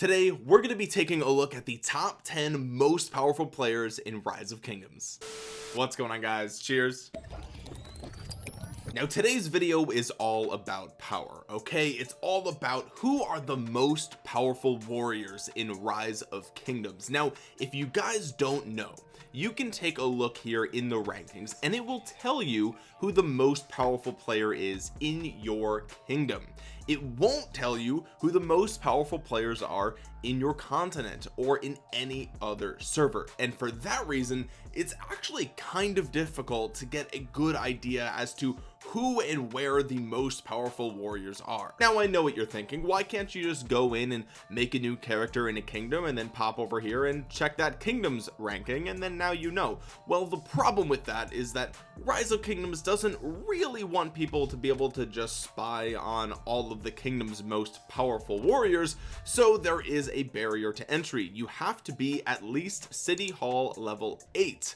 today we're going to be taking a look at the top 10 most powerful players in rise of kingdoms. What's going on guys? Cheers. Now today's video is all about power okay? It's all about who are the most powerful warriors in rise of kingdoms. Now if you guys don't know you can take a look here in the rankings and it will tell you who the most powerful player is in your kingdom. It won't tell you who the most powerful players are in your continent or in any other server. And for that reason it's actually kind of difficult to get a good idea as to who and where the most powerful warriors are. Now I know what you're thinking. Why can't you just go in and make a new character in a kingdom and then pop over here and check that kingdoms ranking and then now you know? Well the problem with that is that rise of kingdoms doesn't really want people to be able to just spy on all of the kingdom's most powerful warriors so there is a barrier to entry. You have to be at least city hall level 8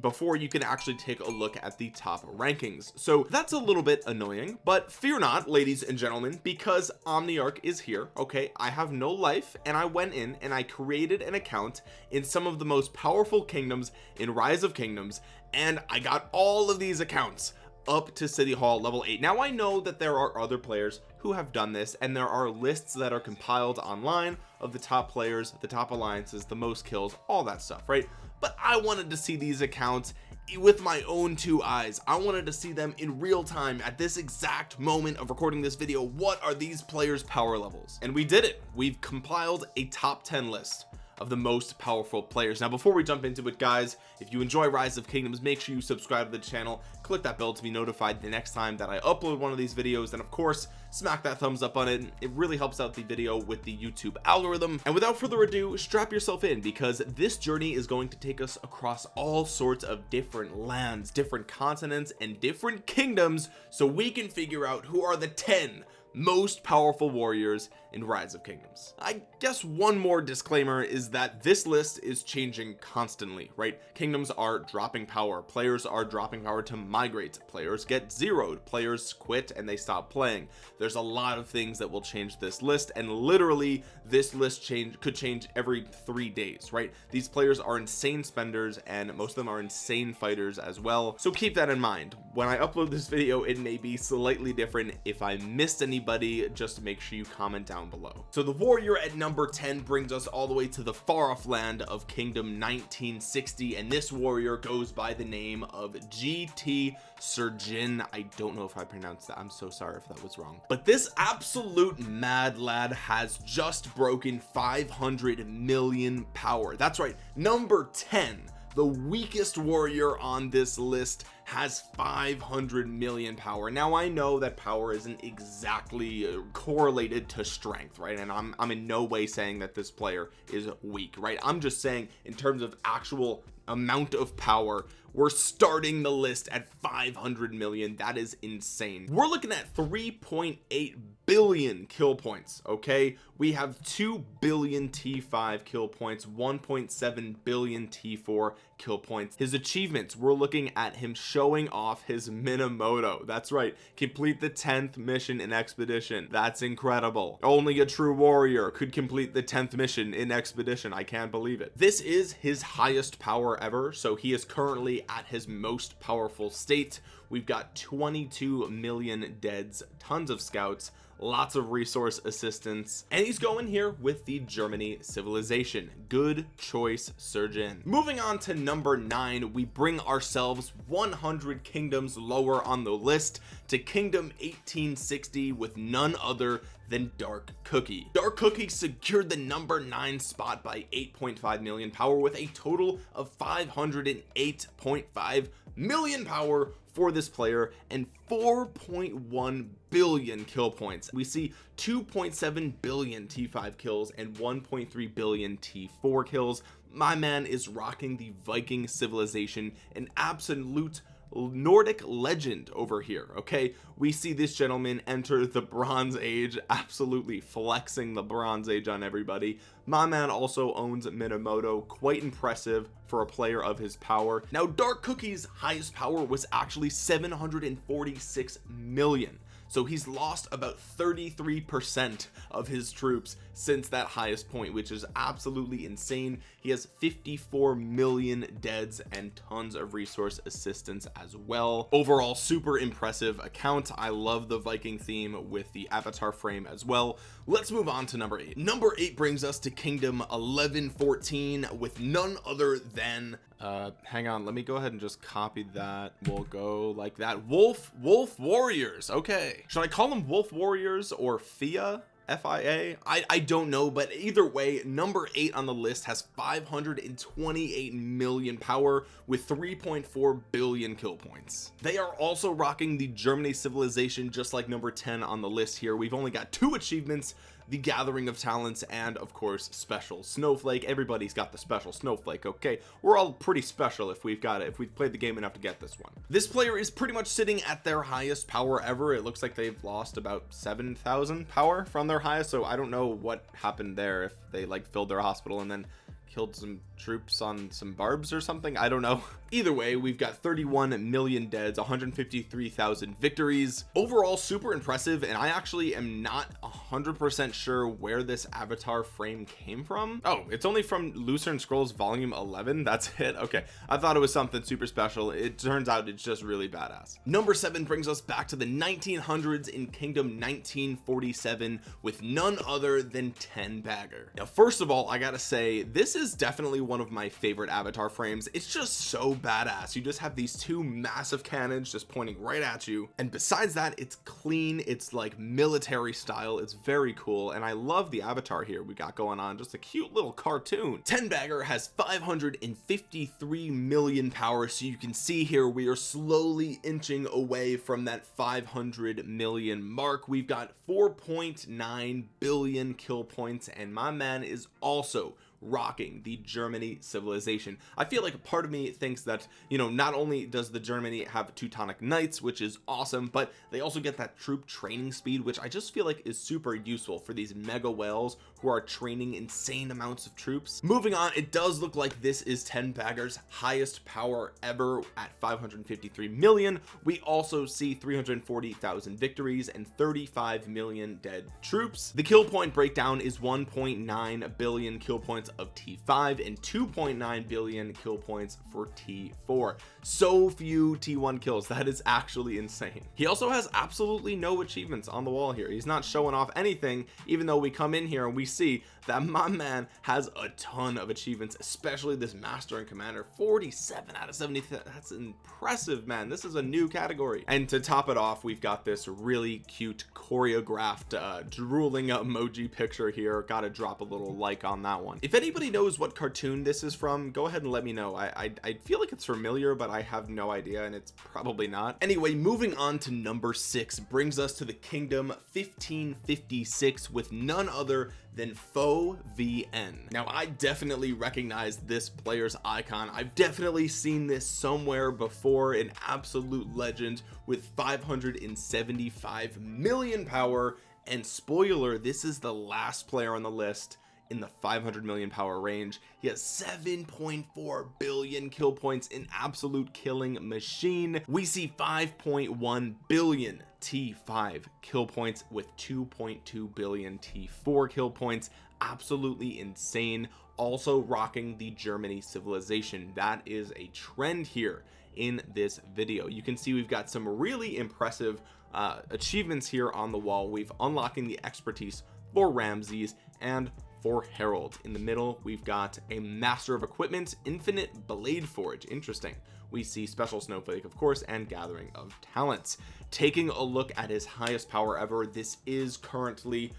before you can actually take a look at the top rankings. So that's a little bit annoying but fear not ladies and gentlemen because omniarch is here okay? I have no life and I went in and I created an account in some of the most powerful kingdoms in rise of kingdoms and I got all of these accounts up to city hall level 8 now I know that there are other players who have done this and there are lists that are compiled online of the top players the top alliances the most kills all that stuff right? But I wanted to see these accounts with my own two eyes. I wanted to see them in real time at this exact moment of recording this video. What are these players power levels? And we did it. We've compiled a top 10 list of the most powerful players. Now before we jump into it guys if you enjoy rise of kingdoms make sure you subscribe to the channel. Click that bell to be notified the next time that I upload one of these videos. And of course smack that thumbs up on it. It really helps out the video with the YouTube algorithm. And without further ado strap yourself in because this journey is going to take us across all sorts of different lands different continents and different kingdoms so we can figure out who are the 10 most powerful warriors in rise of kingdoms. I guess one more disclaimer is that this list is changing constantly right? Kingdoms are dropping power. Players are dropping power to migrate. Players get zeroed. Players quit and they stop playing. There's a lot of things that will change this list and literally this list change could change every three days right? These players are insane spenders and most of them are insane fighters as well. So keep that in mind. When I upload this video it may be slightly different. If I missed any anybody just make sure you comment down below. So the warrior at number 10 brings us all the way to the far off land of kingdom 1960 and this warrior goes by the name of GT Surgeon I don't know if I pronounced that. I'm so sorry if that was wrong. But this absolute mad lad has just broken 500 million power. That's right number 10 the weakest warrior on this list has 500 million power. Now I know that power isn't exactly uh, correlated to strength right? And I'm, I'm in no way saying that this player is weak right? I'm just saying in terms of actual amount of power we're starting the list at 500 million. That is insane. We're looking at 3.8 billion kill points okay? We have 2 billion t5 kill points 1.7 billion t4 kill points. His achievements we're looking at him showing off his minamoto. That's right complete the 10th mission in expedition. That's incredible. Only a true warrior could complete the 10th mission in expedition. I can't believe it. This is his highest power ever so he is currently at his most powerful state. We've got 22 million deads tons of scouts lots of resource assistance and he's going here with the Germany civilization. Good choice surgeon. Moving on to number nine we bring ourselves 100 kingdoms lower on the list to kingdom 1860 with none other than dark cookie. Dark cookie secured the number nine spot by 8.5 million power with a total of 508.5 million power for this player and 4.1 billion kill points. We see 2.7 billion t5 kills and 1.3 billion t4 kills. My man is rocking the viking civilization an absolute Nordic legend over here okay? We see this gentleman enter the bronze age absolutely flexing the bronze age on everybody. My man also owns Minamoto quite impressive for a player of his power. Now Dark Cookie's highest power was actually 746 million so he's lost about 33 percent of his troops since that highest point which is absolutely insane. He has 54 million deads and tons of resource assistance as well. Overall super impressive account. I love the Viking theme with the avatar frame as well. Let's move on to number eight. Number eight brings us to kingdom 1114 with none other than uh hang on let me go ahead and just copy that. We'll go like that. Wolf wolf warriors okay. Should I call them wolf warriors or FIA? FIA I, I don't know but either way number eight on the list has 528 million power with 3.4 billion kill points. They are also rocking the Germany civilization just like number 10 on the list here. We've only got two achievements the gathering of talents and of course special snowflake. Everybody's got the special snowflake okay? We're all pretty special if we've got it if we've played the game enough to get this one. This player is pretty much sitting at their highest power ever. It looks like they've lost about 7,000 power from their highest so I don't know what happened there if they like filled their hospital and then killed some troops on some barbs or something? I don't know. Either way we've got 31 million deads 153,000 victories. Overall super impressive and I actually am not 100% sure where this avatar frame came from. Oh it's only from Lucerne Scrolls volume 11 that's it? Okay. I thought it was something super special. It turns out it's just really badass. Number seven brings us back to the 1900s in kingdom 1947 with none other than 10 bagger now first of all I gotta say this is definitely one of my favorite avatar frames. It's just so badass. You just have these two massive cannons just pointing right at you. And besides that it's clean. It's like military style. It's very cool. And I love the avatar here we got going on. Just a cute little cartoon. 10 bagger has 553 million power. So you can see here we are slowly inching away from that 500 million mark. We've got 4.9 billion kill points. And my man is also rocking the Germany civilization. I feel like a part of me thinks that you know not only does the Germany have Teutonic Knights which is awesome but they also get that troop training speed which I just feel like is super useful for these mega whales who are training insane amounts of troops. Moving on it does look like this is 10 baggers highest power ever at 553 million. We also see 340,000 victories and 35 million dead troops. The kill point breakdown is 1.9 billion kill points of T5 and 2.9 billion kill points for T4 so few T1 kills. That is actually insane. He also has absolutely no achievements on the wall here. He's not showing off anything even though we come in here and we see that my man has a ton of achievements especially this master and commander. 47 out of 70 that's impressive man. This is a new category. And to top it off we've got this really cute choreographed uh drooling emoji picture here. Gotta drop a little like on that one. If anybody knows what cartoon this is from go ahead and let me know. I, I I feel like it's familiar but I have no idea and it's probably not. Anyway moving on to number six brings us to the kingdom 1556 with none other than Foe VN now I definitely recognize this player's icon. I've definitely seen this somewhere before an absolute legend with 575 million power. And spoiler this is the last player on the list in the 500 million power range. He has 7.4 billion kill points in absolute killing machine. We see 5.1 billion t5 kill points with 2.2 billion t4 kill points absolutely insane. Also rocking the Germany civilization. That is a trend here in this video. You can see we've got some really impressive uh, achievements here on the wall. We've unlocking the expertise for Ramses and for Harold. In the middle we've got a master of equipment infinite blade forge. Interesting. We see special snowflake of course and gathering of talents. Taking a look at his highest power ever this is currently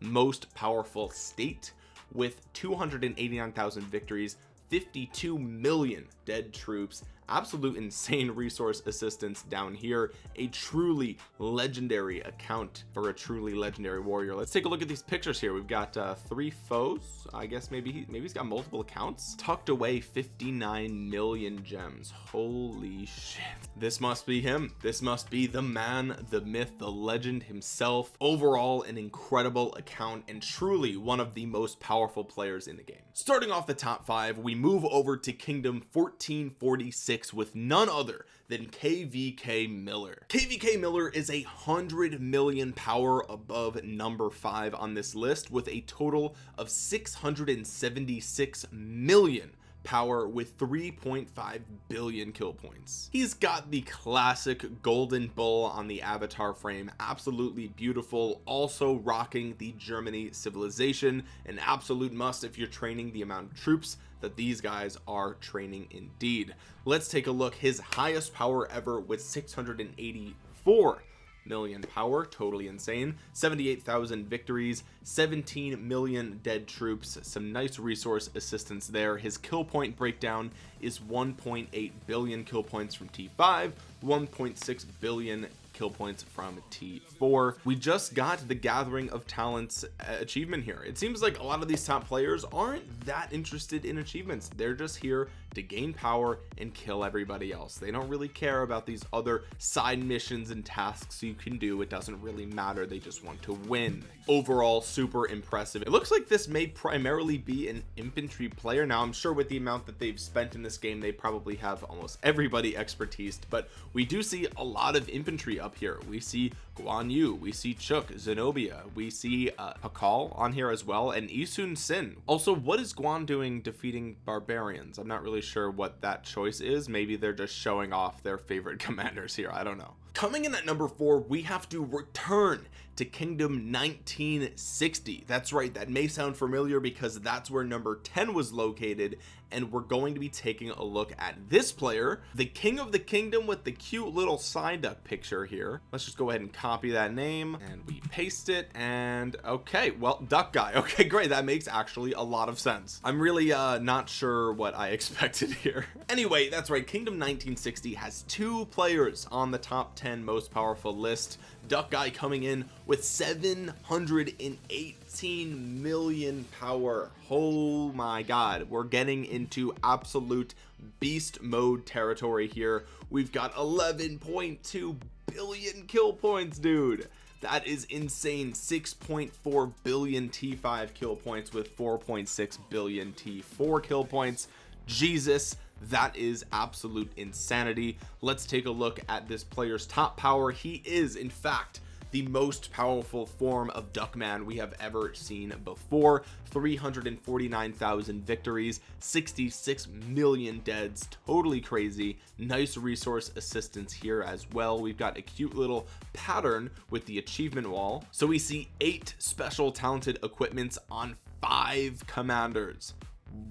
most powerful state. With 289,000 victories 52 million dead troops absolute insane resource assistance down here. A truly legendary account for a truly legendary warrior. Let's take a look at these pictures here. We've got uh, three foes. I guess maybe he, maybe he's got multiple accounts. Tucked away 59 million gems. Holy shit. This must be him. This must be the man the myth the legend himself. Overall an incredible account and truly one of the most powerful players in the game. Starting off the top five we move over to kingdom 1446 six with none other than kvk miller. Kvk miller is a hundred million power above number five on this list with a total of 676 million power with 3.5 billion kill points. He's got the classic golden bull on the avatar frame absolutely beautiful also rocking the Germany civilization an absolute must if you're training the amount of troops that these guys are training indeed. Let's take a look. His highest power ever with 684 million power totally insane. 78,000 victories 17 million dead troops some nice resource assistance there. His kill point breakdown is 1.8 billion kill points from T5 1.6 billion kill points from T4 we just got the gathering of talents uh, achievement here. It seems like a lot of these top players aren't that interested in achievements. They're just here to gain power and kill everybody else. They don't really care about these other side missions and tasks you can do. It doesn't really matter. They just want to win. Overall super impressive. It looks like this may primarily be an infantry player. Now I'm sure with the amount that they've spent in this game they probably have almost everybody expertise but we do see a lot of infantry up here. We see Guan Yu we see Chuuk Zenobia we see uh, Pakal on here as well and Yi Sun-sin. Also what is Guan doing defeating barbarians? I'm not really sure what that choice is. Maybe they're just showing off their favorite commanders here. I don't know. Coming in at number four we have to return to kingdom 1960 that's right that may sound familiar because that's where number 10 was located and we're going to be taking a look at this player the king of the kingdom with the cute little Psyduck picture here. Let's just go ahead and copy that name and we paste it and okay well duck guy. Okay great that makes actually a lot of sense. I'm really uh not sure what I expected here. Anyway that's right kingdom 1960 has two players on the top 10 most powerful list. Duck guy coming in with 718 million power. Oh my god. We're getting into absolute beast mode territory here. We've got 11.2 billion kill points dude. That is insane. 6.4 billion t5 kill points with 4.6 billion t4 kill points. Jesus that is absolute insanity. Let's take a look at this player's top power. He is in fact the most powerful form of duckman we have ever seen before. 349,000 victories 66 million deads. Totally crazy. Nice resource assistance here as well. We've got a cute little pattern with the achievement wall. So we see eight special talented equipments on five commanders.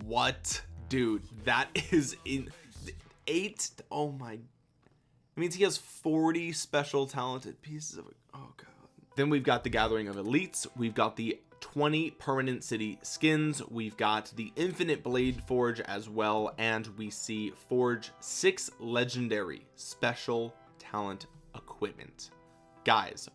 What? Dude that is in eight oh my it means he has 40 special talented pieces of oh god. Then we've got the gathering of elites. We've got the 20 permanent city skins. We've got the infinite blade forge as well. And we see forge six legendary special talent equipment. Guys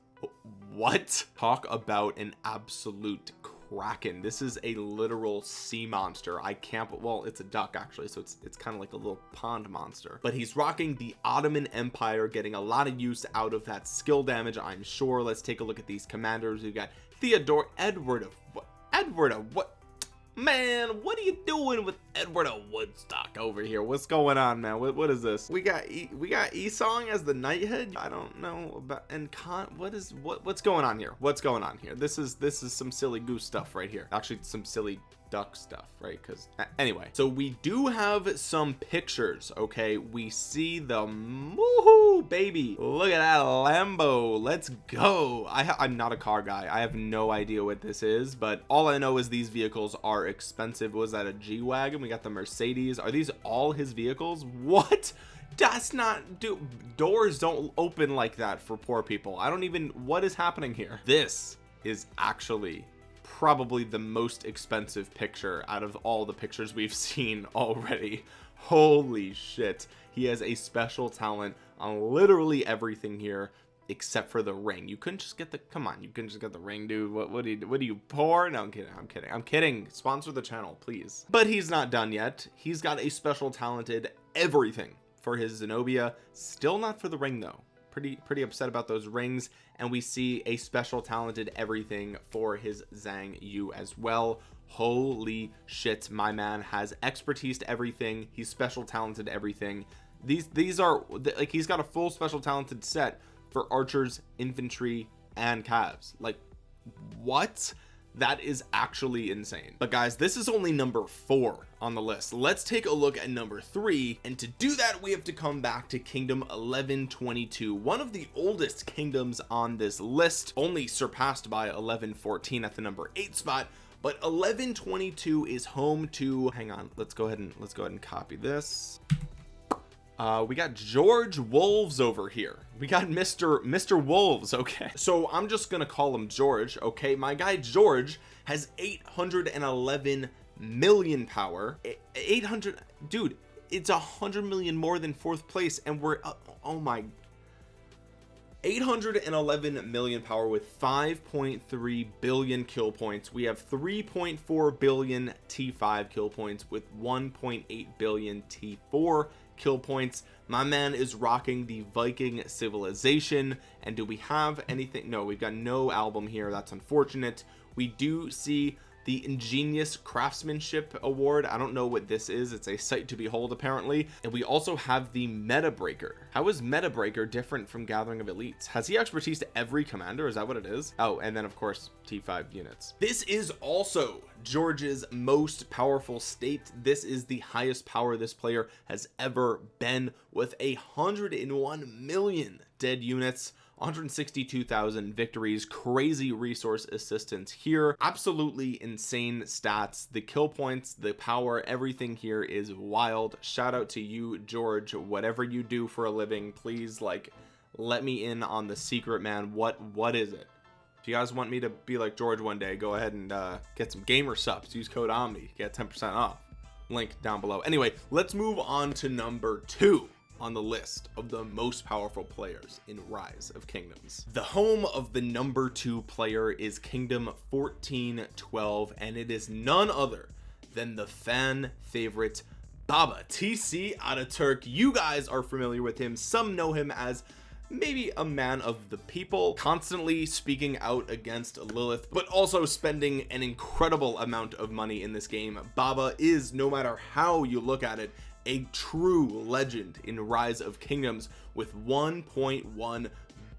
what? Talk about an absolute kraken. This is a literal sea monster. I can't well it's a duck actually so it's it's kind of like a little pond monster. But he's rocking the Ottoman Empire getting a lot of use out of that skill damage I'm sure. Let's take a look at these commanders. We've got Theodore Edward of what Edward of what man what are you doing with edward of woodstock over here? What's going on man? What, what is this? We got e we got esong as the knighthead? I don't know about and con what is what what's going on here? What's going on here? This is this is some silly goose stuff right here. Actually some silly duck stuff right? Because anyway so we do have some pictures okay? We see the woohoo baby. Look at that lambo. Let's go. I i'm not a car guy. I have no idea what this is but all i know is these vehicles are expensive. Was that a g-wagon? We got the mercedes. Are these all his vehicles? What? That's not do doors don't open like that for poor people. I don't even what is happening here? This is actually probably the most expensive picture out of all the pictures we've seen already. Holy shit. He has a special talent on literally everything here except for the ring. You couldn't just get the come on you couldn't just get the ring dude. What what do you what do you pour? No i'm kidding i'm kidding i'm kidding. Sponsor the channel please. But he's not done yet. He's got a special talented everything for his zenobia. Still not for the ring though pretty pretty upset about those rings and we see a special talented everything for his Zhang Yu as well. Holy shit my man has expertise to everything. He's special talented everything. These these are like he's got a full special talented set for archers infantry and calves. Like what that is actually insane. But guys this is only number four on the list. Let's take a look at number three. And to do that we have to come back to kingdom 1122 one of the oldest kingdoms on this list only surpassed by 1114 at the number eight spot. But 1122 is home to hang on let's go ahead and let's go ahead and copy this uh we got George Wolves over here we got Mr. Mr. Wolves okay so I'm just gonna call him George okay my guy George has 811 million power 800 dude it's a hundred million more than fourth place and we're uh, oh my 811 million power with 5.3 billion kill points we have 3.4 billion t5 kill points with 1.8 billion t4 kill points. My man is rocking the Viking civilization. And do we have anything? No we've got no album here. That's unfortunate. We do see the ingenious craftsmanship award. I don't know what this is. It's a sight to behold apparently. And we also have the meta breaker. How is meta breaker different from gathering of elites? Has he expertise to every commander? Is that what it is? Oh and then of course t5 units. This is also George's most powerful state. This is the highest power this player has ever been with. A hundred and one million dead units 162,000 victories crazy resource assistance here absolutely insane stats the kill points the power everything here is wild. Shout out to you George whatever you do for a living please like let me in on the secret man. What what is it? If you guys want me to be like George one day go ahead and uh, get some gamer subs. Use code Omni. Get 10% off. Link down below. Anyway let's move on to number two on the list of the most powerful players in rise of kingdoms. The home of the number two player is kingdom 1412 and it is none other than the fan favorite baba tc ataturk you guys are familiar with him. Some know him as maybe a man of the people constantly speaking out against Lilith but also spending an incredible amount of money in this game. Baba is no matter how you look at it a true legend in rise of kingdoms with 1.1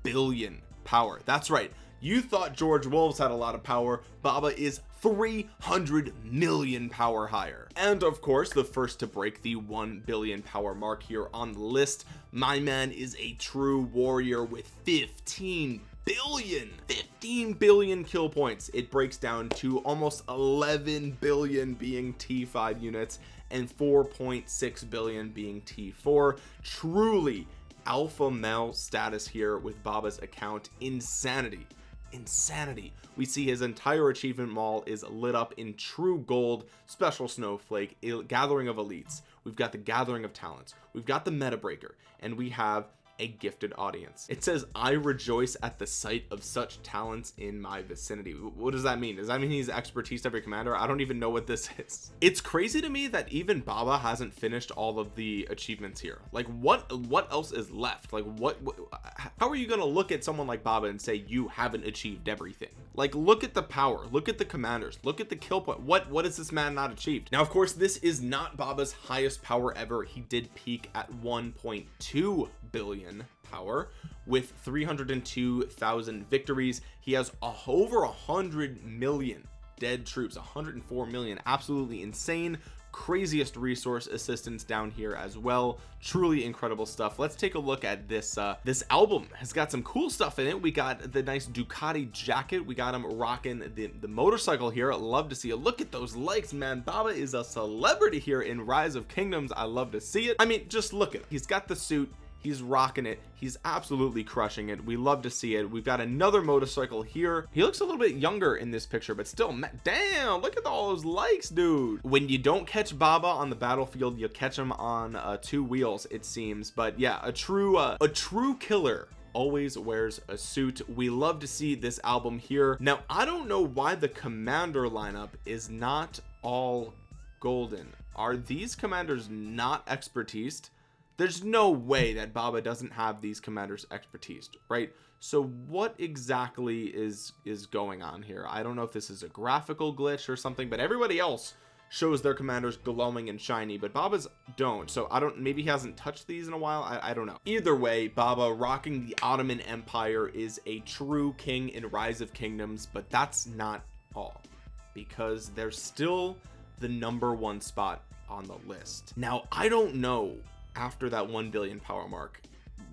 billion power. That's right. You thought George Wolves had a lot of power. Baba is 300 million power higher. And of course the first to break the 1 billion power mark here on the list my man is a true warrior with 15 billion 15 billion kill points. It breaks down to almost 11 billion being t5 units and 4.6 billion being t4 truly alpha male status here with baba's account. Insanity. Insanity. We see his entire achievement mall is lit up in true gold special snowflake gathering of elites. We've got the gathering of talents. We've got the meta breaker. And we have a gifted audience. It says I rejoice at the sight of such talents in my vicinity. What does that mean? Does that mean he's expertise every commander? I don't even know what this is. It's crazy to me that even Baba hasn't finished all of the achievements here. Like what what else is left? Like what, what how are you gonna look at someone like Baba and say you haven't achieved everything like look at the power look at the commanders look at the kill point. What what has this man not achieved? Now of course this is not Baba's highest power ever. He did peak at 1.2 billion power with 302,000 victories. He has a, over a hundred million dead troops 104 million absolutely insane. Craziest resource assistance down here as well. Truly incredible stuff. Let's take a look at this uh this album. Has got some cool stuff in it. We got the nice Ducati jacket. We got him rocking the, the motorcycle here. I love to see it. Look at those likes man. Baba is a celebrity here in rise of kingdoms. I love to see it. I mean just look at him. He's got the suit he's rocking it. He's absolutely crushing it. We love to see it. We've got another motorcycle here. He looks a little bit younger in this picture but still damn look at all those likes dude. When you don't catch Baba on the battlefield you catch him on uh, two wheels it seems. But yeah a true uh, a true killer always wears a suit. We love to see this album here. Now I don't know why the commander lineup is not all golden. Are these commanders not expertise there's no way that Baba doesn't have these commanders expertise right? So what exactly is is going on here? I don't know if this is a graphical glitch or something but everybody else shows their commanders glowing and shiny but Baba's don't. So I don't maybe he hasn't touched these in a while. I, I don't know. Either way Baba rocking the Ottoman Empire is a true king in rise of kingdoms but that's not all because there's still the number one spot on the list. Now I don't know after that 1 billion power mark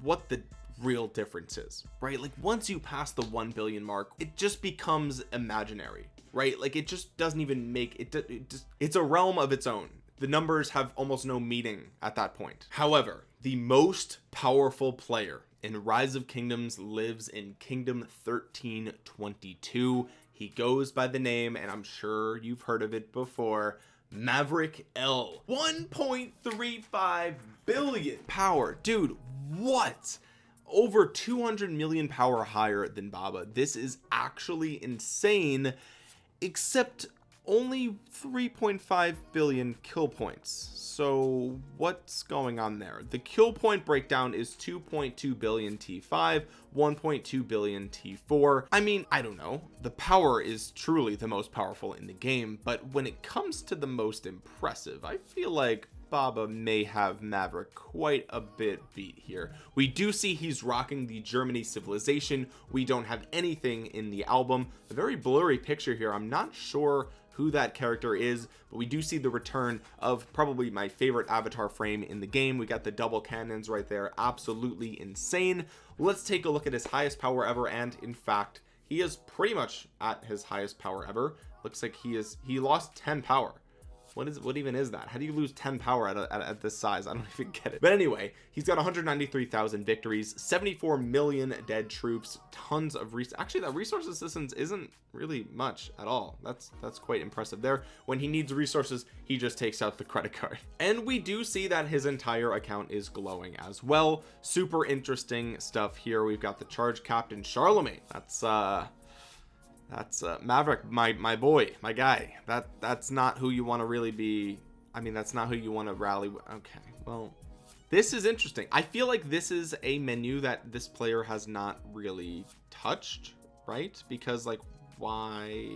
what the real difference is right? Like once you pass the 1 billion mark it just becomes imaginary right? Like it just doesn't even make it, it just it's a realm of its own. The numbers have almost no meaning at that point. However the most powerful player in rise of kingdoms lives in kingdom 1322 he goes by the name and i'm sure you've heard of it before Maverick L. 1.35 billion power. Dude what? Over 200 million power higher than Baba. This is actually insane except only 3.5 billion kill points. So what's going on there? The kill point breakdown is 2.2 billion t5 1.2 billion t4 I mean I don't know. The power is truly the most powerful in the game but when it comes to the most impressive I feel like Baba may have Maverick quite a bit beat here. We do see he's rocking the Germany civilization. We don't have anything in the album. A very blurry picture here. I'm not sure who that character is but we do see the return of probably my favorite avatar frame in the game. We got the double cannons right there. Absolutely insane. Let's take a look at his highest power ever and in fact he is pretty much at his highest power ever. Looks like he is he lost 10 power what is what even is that? How do you lose 10 power at, a, at, at, this size? I don't even get it. But anyway he's got 193,000 victories 74 million dead troops tons of res actually that resource assistance isn't really much at all. That's that's quite impressive. There when he needs resources he just takes out the credit card. And we do see that his entire account is glowing as well. Super interesting stuff here. We've got the charge captain Charlemagne. That's uh that's uh, Maverick my my boy my guy that that's not who you want to really be I mean that's not who you want to rally With. okay well this is interesting I feel like this is a menu that this player has not really touched right because like why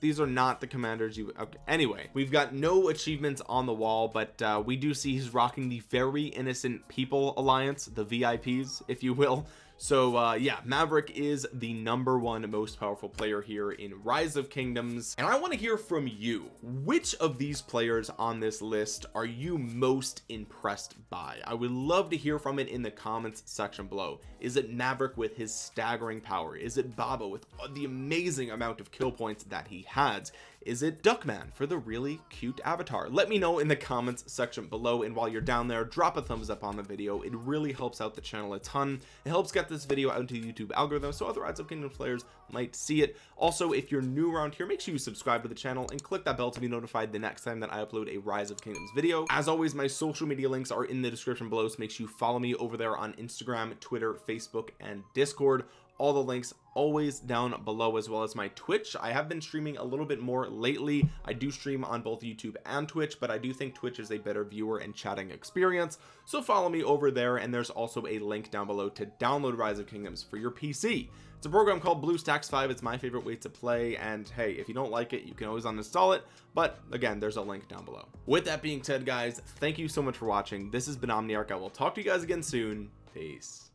these are not the commanders you okay. anyway we've got no achievements on the wall but uh, we do see he's rocking the very innocent people alliance the vips if you will so uh yeah maverick is the number one most powerful player here in rise of kingdoms. And i want to hear from you. Which of these players on this list are you most impressed by? I would love to hear from it in the comments section below. Is it maverick with his staggering power? Is it baba with the amazing amount of kill points that he has is it duckman for the really cute avatar? Let me know in the comments section below and while you're down there drop a thumbs up on the video. It really helps out the channel a ton. It helps get this video out into the youtube algorithm so other rise of kingdom players might see it. Also if you're new around here make sure you subscribe to the channel and click that bell to be notified the next time that i upload a rise of kingdoms video. As always my social media links are in the description below so make sure you follow me over there on instagram twitter facebook and discord all the links always down below as well as my twitch. I have been streaming a little bit more lately. I do stream on both youtube and twitch but i do think twitch is a better viewer and chatting experience. So follow me over there and there's also a link down below to download rise of kingdoms for your pc it's a program called bluestacks 5 it's my favorite way to play and hey if you don't like it you can always uninstall it. But again there's a link down below. With that being said guys thank you so much for watching. This has been omniarch. I will talk to you guys again soon. Peace